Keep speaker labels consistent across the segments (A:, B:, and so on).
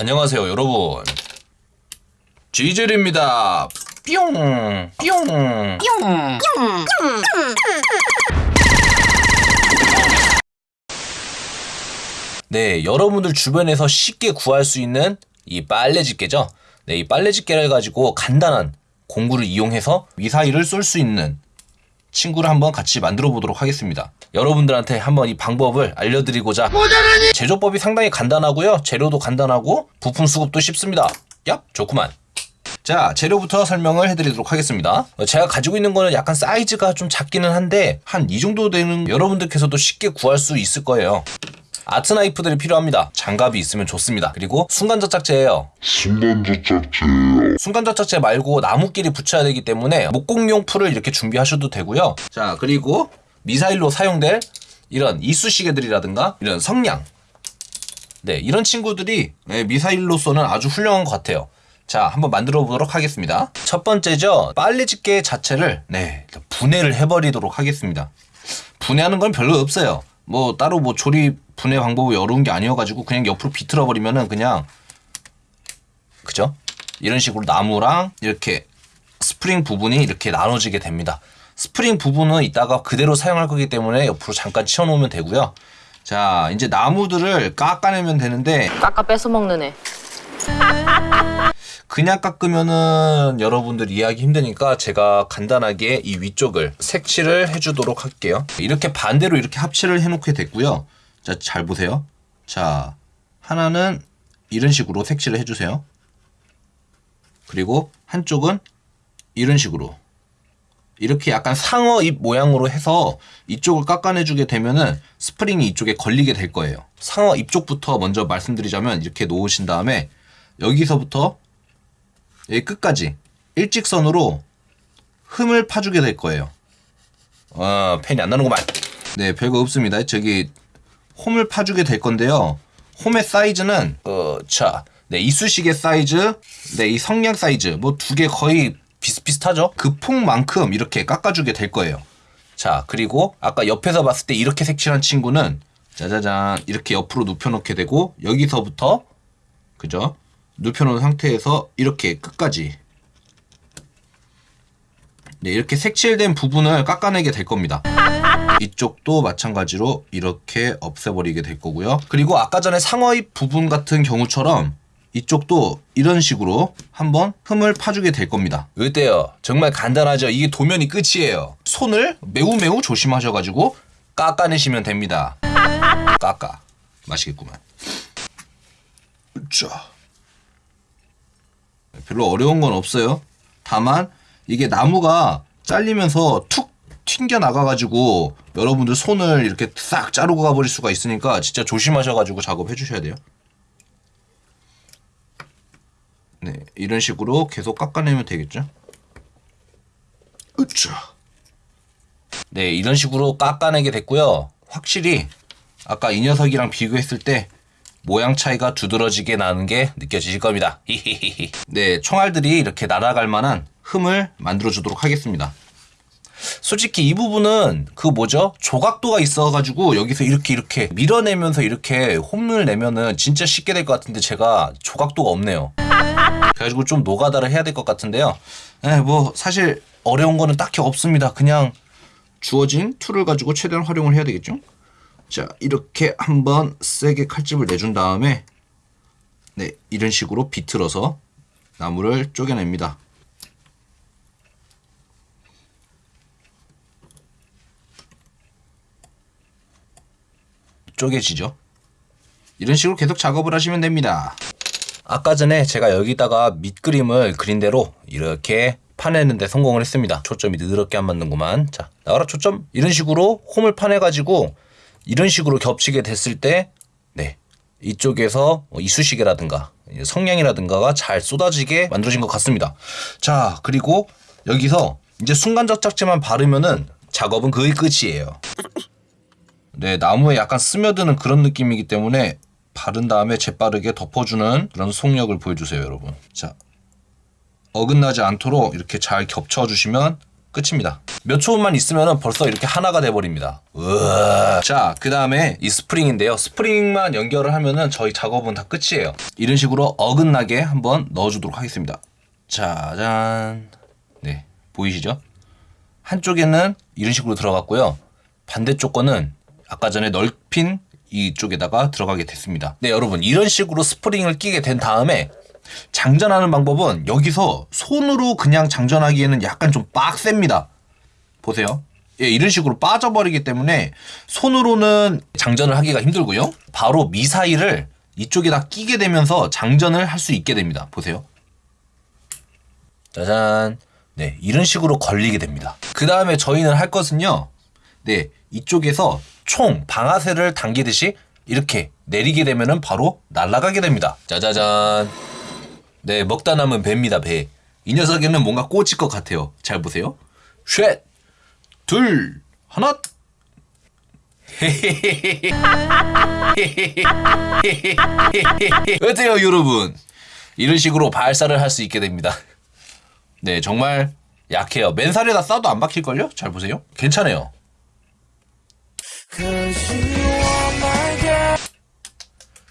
A: 안녕하세요 여러분. 지젤입니다. 뿅 뿅. 네 여러분들 주변에서 쉽게 구할 수 있는 이 빨래 집게죠? 네, 이 빨래 집게를 가지고 간단한 공구를 이용해서 미사일을 쏠수 있는 친구를 한번 같이 만들어 보도록 하겠습니다. 여러분들한테 한번 이 방법을 알려드리고자 제조법이 상당히 간단하고요. 재료도 간단하고 부품 수급도 쉽습니다. 얍 좋구만. 자 재료부터 설명을 해드리도록 하겠습니다. 제가 가지고 있는 거는 약간 사이즈가 좀 작기는 한데 한 이 정도 되는 여러분들께서도 쉽게 구할 수 있을 거예요. 아트 나이프들이 필요합니다. 장갑이 있으면 좋습니다. 그리고 순간접착제예요.
B: 순간접착제예요.
A: 순간접착제 말고 나무끼리 붙여야 되기 때문에 목공용 풀을 이렇게 준비하셔도 되고요. 자 그리고 미사일로 사용될 이런 이쑤시개들이라든가 이런 성냥 네 이런 친구들이 네, 미사일로서는 아주 훌륭한 것 같아요. 자 한번 만들어 보도록 하겠습니다. 첫 번째죠 빨래 집게 자체를 네 분해를 해버리도록 하겠습니다. 분해하는 건 별로 없어요. 뭐 따로 뭐 조립 분해 방법이 어려운 게 아니어가지고 그냥 옆으로 비틀어 버리면은 그냥 그죠? 이런 식으로 나무랑 이렇게 스프링 부분이 이렇게 나눠지게 됩니다. 스프링 부분은 이따가 그대로 사용할 거기 때문에 옆으로 잠깐 치워놓으면 되고요. 자 이제 나무들을 깎아내면 되는데
C: 깎아 뺏어 먹는 애.
A: 그냥 깎으면은 여러분들 이해하기 힘드니까 제가 간단하게 이 위쪽을 색칠을 해주도록 할게요. 이렇게 반대로 이렇게 색칠을 해놓게 됐고요. 자, 잘 보세요. 자, 하나는 이런 식으로 색칠을 해주세요. 그리고 한쪽은 이런 식으로 이렇게 약간 상어 입 모양으로 해서 이쪽을 깎아내주게 되면은 스프링이 이쪽에 걸리게 될 거예요. 상어 입 쪽부터 먼저 말씀드리자면 이렇게 놓으신 다음에 여기서부터 여기 끝까지 일직선으로 흠을 파주게 될 거예요. 아, 펜이 안 나는구만. 네, 별거 없습니다. 저기 홈을 파주게 될 건데요. 홈의 사이즈는 어, 자, 네, 이쑤시개 사이즈, 네, 이 성냥 사이즈 뭐 두 개 거의 비슷비슷하죠? 그 폭만큼 이렇게 깎아주게 될 거예요. 자, 그리고 아까 옆에서 봤을 때 이렇게 색칠한 친구는 짜자잔 이렇게 옆으로 눕혀놓게 되고 여기서부터 그죠? 눕혀놓은 상태에서 이렇게 끝까지 네, 이렇게 색칠된 부분을 깎아내게 될 겁니다. 이쪽도 마찬가지로 이렇게 없애버리게 될 거고요. 그리고 아까 전에 상어입 부분 같은 경우처럼 이쪽도 이런 식으로 한번 흠을 파주게 될 겁니다. 어때요? 정말 간단하죠? 이게 도면이 끝이에요. 손을 매우 매우 조심하셔가지고 깎아내시면 됩니다. 깎아. 맛있겠구만. 자. 별로 어려운 건 없어요. 다만 이게 나무가 잘리면서 툭 튕겨 나가가지고 여러분들 손을 이렇게 싹 자르고 가버릴 수가 있으니까 진짜 조심하셔가지고 작업해 주셔야 돼요. 네, 이런 식으로 계속 깎아내면 되겠죠. 으쌰. 네, 이런 식으로 깎아내게 됐고요. 확실히 아까 이 녀석이랑 비교했을 때 모양 차이가 두드러지게 나는 게 느껴지실 겁니다. 네, 총알들이 이렇게 날아갈 만한 흠을 만들어 주도록 하겠습니다. 솔직히 이 부분은 그 뭐죠? 조각도가 있어가지고 여기서 이렇게 이렇게 밀어내면서 이렇게 홈을 내면은 진짜 쉽게 될 것 같은데 제가 조각도가 없네요. 그래가지고 좀 노가다를 해야 될 것 같은데요. 네, 뭐 사실 어려운 거는 딱히 없습니다. 그냥 주어진 툴을 가지고 최대한 활용을 해야 되겠죠? 자 이렇게 한번 세게 칼집을 내준 다음에 네 이런 식으로 비틀어서 나무를 쪼개냅니다. 쪼개지죠. 이런 식으로 계속 작업을 하시면 됩니다. 아까 전에 제가 여기다가 밑그림을 그린 대로 이렇게 파내는데 성공을 했습니다. 초점이 느드럽게 안 맞는구만. 자, 나와라 초점. 이런 식으로 홈을 파내가지고 이런 식으로 겹치게 됐을 때, 네. 이쪽에서 뭐 이쑤시개라든가 성냥이라든가가 잘 쏟아지게 만들어진 것 같습니다. 자, 그리고 여기서 이제 순간접착제만 바르면은 작업은 거의 끝이에요. 네, 나무에 약간 스며드는 그런 느낌이기 때문에 바른 다음에 재빠르게 덮어주는 그런 속력을 보여주세요, 여러분. 자, 어긋나지 않도록 이렇게 잘 겹쳐주시면 끝입니다. 몇 초만 있으면 벌써 이렇게 하나가 돼버립니다. 우와. 자, 그 다음에 이 스프링인데요. 스프링만 연결을 하면은 저희 작업은 다 끝이에요. 이런 식으로 어긋나게 한번 넣어주도록 하겠습니다. 짜잔. 네, 보이시죠? 한쪽에는 이런 식으로 들어갔고요. 반대쪽 거는 아까 전에 넓힌 이쪽에다가 들어가게 됐습니다. 네, 여러분 이런 식으로 스프링을 끼게 된 다음에 장전하는 방법은 여기서 손으로 그냥 장전하기에는 약간 좀 빡셉니다. 보세요. 예, 이런 식으로 빠져버리기 때문에 손으로는 장전을 하기가 힘들고요. 바로 미사일을 이쪽에다 끼게 되면서 장전을 할 수 있게 됩니다. 보세요. 짜잔. 네, 이런 식으로 걸리게 됩니다. 그 다음에 저희는 할 것은요. 네, 이쪽에서 총 방아쇠를 당기듯이 이렇게 내리게 되면은 바로 날아가게 됩니다. 짜자잔. 네, 먹다 남은 배입니다, 배. 이 녀석에는 뭔가 꽂힐 것 같아요. 잘 보세요. 셋, 둘, 하나. 어때요, 여러분? 이런 식으로 발사를 할 수 있게 됩니다. 네, 정말 약해요. 맨살에다 쏴도 안 박힐걸요? 잘 보세요. 괜찮아요.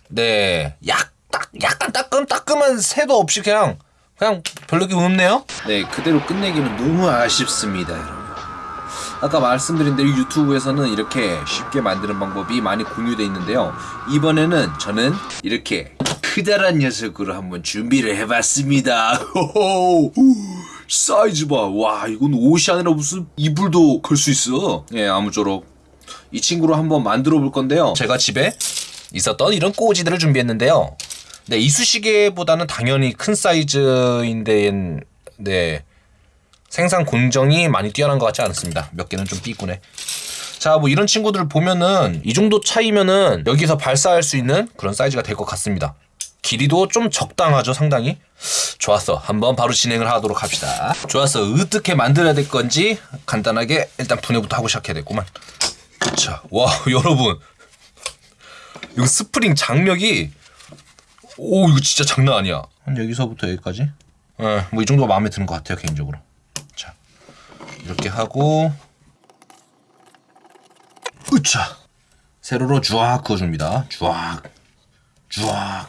A: 네, 약, 딱, 약간 따끔, 따끔한 새도 없이 그냥, 그냥 별로 게 없네요? 네, 그대로 끝내기는 너무 아쉽습니다, 여러분. 아까 말씀드린 대로 유튜브에서는 이렇게 쉽게 만드는 방법이 많이 공유되어 있는데요. 이번에는 저는 이렇게 크다란 녀석으로 한번 준비를 해봤습니다. 호호, 사이즈 봐. 와, 이건 옷이 아니라 무슨 이불도 걸 수 있어. 예, 아무쪼록 이 친구로 한번 만들어 볼 건데요. 제가 집에 있었던 이런 꼬지들을 준비했는데요. 네, 이쑤시개보다는 당연히 큰 사이즈인데, 네. 생산 공정이 많이 뛰어난 것 같지 않습니다. 몇 개는 좀 삐꾸네. 자, 뭐 이런 친구들을 보면은 이 정도 차이면은 여기서 발사할 수 있는 그런 사이즈가 될 것 같습니다. 길이도 좀 적당하죠, 상당히. 좋았어. 한번 바로 진행을 하도록 합시다. 좋았어. 어떻게 만들어야 될 건지 간단하게 일단 분해부터 하고 시작해야 되겠구만. 자, 와, 여러분. 이거 스프링 장력이 오 이거 진짜 장난 아니야. 여기서부터 여기까지? 네. 예, 뭐 이 정도가 마음에 드는 것 같아요 개인적으로. 자 이렇게 하고 으차 세로로 주악 그어줍니다.
C: 주악 주악.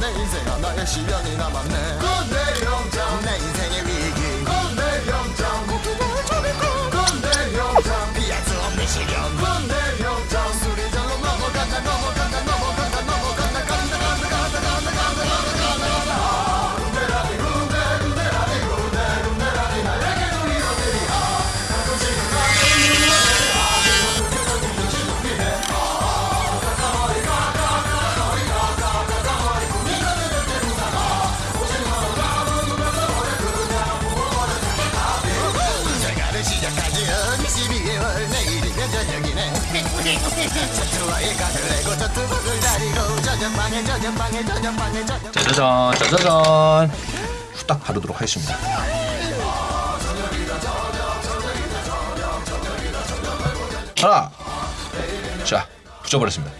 C: 내 인생 하나의 시련이 남았네 내 인생의
A: 짜자잔, 짜자잔. 후딱 바르도록 하겠습니다. 하나. 자, 붙여버렸습니다.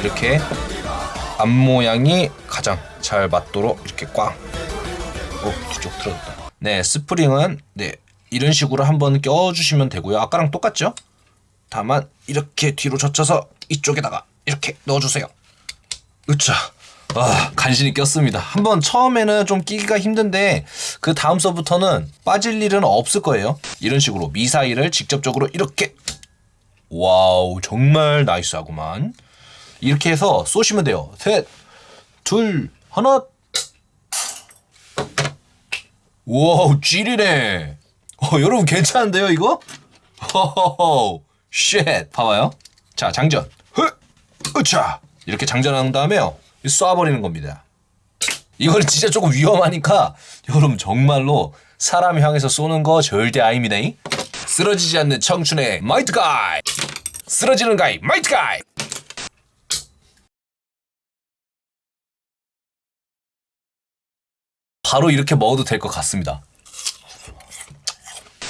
A: 이렇게 앞 모양이 가장 잘 맞도록 이렇게 꽝. 오, 뒤쪽 틀어졌다. 네, 스프링은 네 이런 식으로 한번 껴주시면 되고요. 아까랑 똑같죠? 다만 이렇게 뒤로 젖혀서 이쪽에다가 이렇게 넣어주세요. 으차. 아, 간신히 꼈습니다. 한번 처음에는 좀 끼기가 힘든데 그 다음 서부터는 빠질 일은 없을 거예요. 이런 식으로 미사일을 직접적으로 이렇게 와우, 정말 나이스하구만. 이렇게 해서 쏘시면 돼요. 셋, 둘, 하나. 와우, 찌리네. 어, 여러분 괜찮은데요, 이거? 호호호, shit. 봐봐요. 자, 장전. 흐, 으차. 이렇게 장전한 다음에요. 쏴버리는 겁니다. 이거는 진짜 조금 위험하니까 여러분 정말로 사람 향해서 쏘는 거 절대 아닙니다. 쓰러지지 않는 청춘의 마이트 가이. 쓰러지는 가이 마이트 가이. 바로 이렇게 먹어도 될 것 같습니다.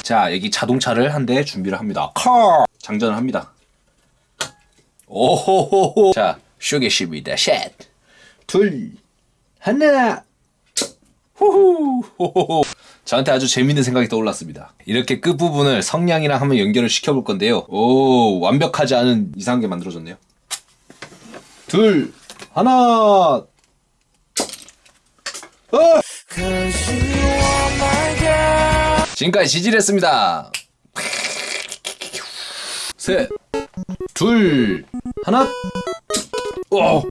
A: 자, 여기 자동차를 한 대 준비를 합니다. 카. 장전을 합니다. 오호호호. 자, 쏘겠습니다. 셋, 둘, 하나. 후후. 호호호. 저한테 아주 재밌는 생각이 떠올랐습니다. 이렇게 끝부분을 성냥이랑 한번 연결을 시켜볼 건데요. 오, 완벽하지 않은 이상한 게 만들어졌네요. 둘, 하나. 어! 지금까지 지질했습니다. 셋, 둘, 하나. 오,